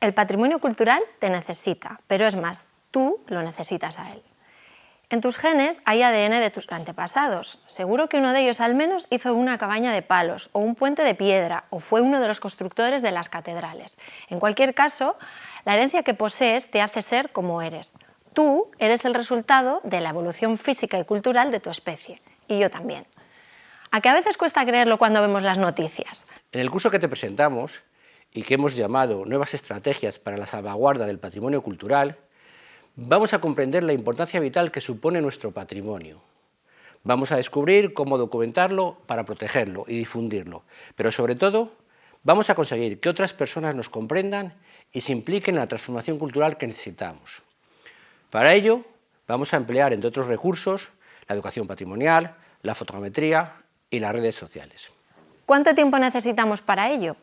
El patrimonio cultural te necesita, pero es más, tú lo necesitas a él. En tus genes hay ADN de tus antepasados. Seguro que uno de ellos al menos hizo una cabaña de palos o un puente de piedra o fue uno de los constructores de las catedrales. En cualquier caso, la herencia que posees te hace ser como eres. Tú eres el resultado de la evolución física y cultural de tu especie. Y yo también. ¿A que a veces cuesta creerlo cuando vemos las noticias? En el curso que te presentamos y que hemos llamado Nuevas estrategias para la salvaguarda del patrimonio cultural, vamos a comprender la importancia vital que supone nuestro patrimonio. Vamos a descubrir cómo documentarlo para protegerlo y difundirlo, pero sobre todo vamos a conseguir que otras personas nos comprendan y se impliquen en la transformación cultural que necesitamos. Para ello vamos a emplear, entre otros recursos, la educación patrimonial, la fotogrametría y las redes sociales. ¿Cuánto tiempo necesitamos para ello?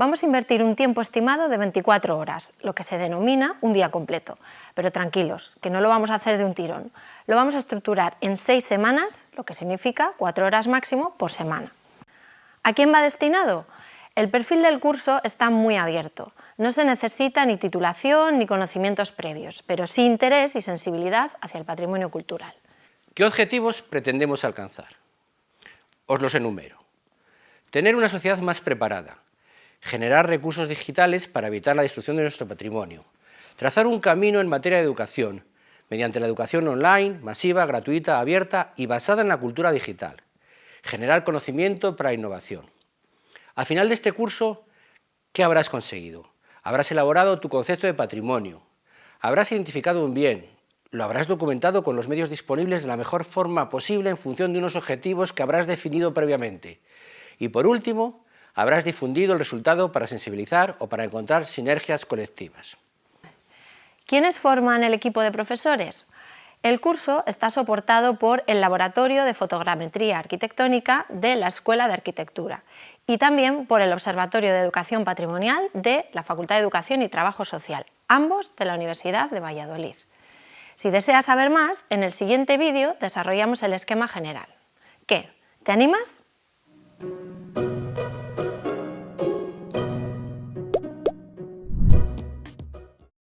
Vamos a invertir un tiempo estimado de 24 horas, lo que se denomina un día completo. Pero tranquilos, que no lo vamos a hacer de un tirón. Lo vamos a estructurar en seis semanas, lo que significa cuatro horas máximo por semana. ¿A quién va destinado? El perfil del curso está muy abierto. No se necesita ni titulación ni conocimientos previos, pero sí interés y sensibilidad hacia el patrimonio cultural. ¿Qué objetivos pretendemos alcanzar? Os los enumero. Tener una sociedad más preparada, generar recursos digitales para evitar la destrucción de nuestro patrimonio, trazar un camino en materia de educación, mediante la educación online, masiva, gratuita, abierta y basada en la cultura digital, generar conocimiento para innovación. Al final de este curso, ¿qué habrás conseguido? Habrás elaborado tu concepto de patrimonio, habrás identificado un bien, lo habrás documentado con los medios disponibles de la mejor forma posible en función de unos objetivos que habrás definido previamente. Y por último, habrás difundido el resultado para sensibilizar o para encontrar sinergias colectivas. ¿Quiénes forman el equipo de profesores? El curso está soportado por el Laboratorio de Fotogrametría Arquitectónica de la Escuela de Arquitectura y también por el Observatorio de Educación Patrimonial de la Facultad de Educación y Trabajo Social, ambos de la Universidad de Valladolid. Si deseas saber más, en el siguiente vídeo desarrollamos el esquema general. ¿Qué? ¿Te animas?